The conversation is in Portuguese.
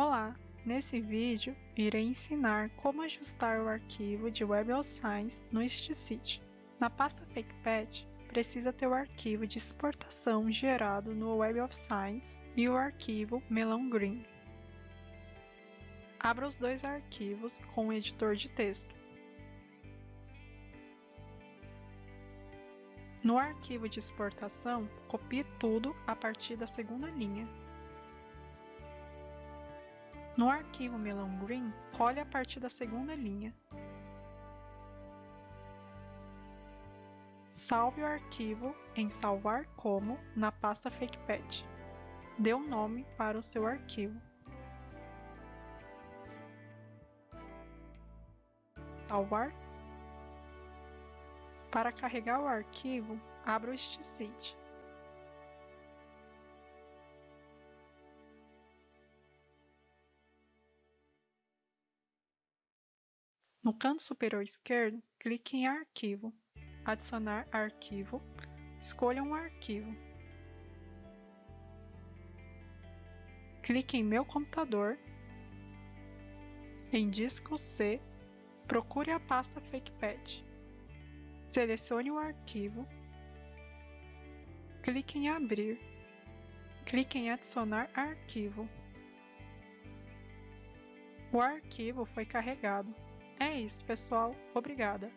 Olá! Nesse vídeo, irei ensinar como ajustar o arquivo de Web of Science no StCity. Na pasta FakePatch, precisa ter o arquivo de exportação gerado no Web of Science e o arquivo Melão Green. Abra os dois arquivos com o editor de texto. No arquivo de exportação, copie tudo a partir da segunda linha. No arquivo Melão Green, role a partir da segunda linha. Salve o arquivo em Salvar como na pasta FakePatch. Dê um nome para o seu arquivo. Salvar. Para carregar o arquivo, abra o StCity. No canto superior esquerdo, clique em Arquivo, Adicionar arquivo, escolha um arquivo. Clique em Meu computador, em Disco C, procure a pasta FakePad. Selecione o arquivo, clique em Abrir, clique em Adicionar arquivo. O arquivo foi carregado. É isso, pessoal. Obrigada.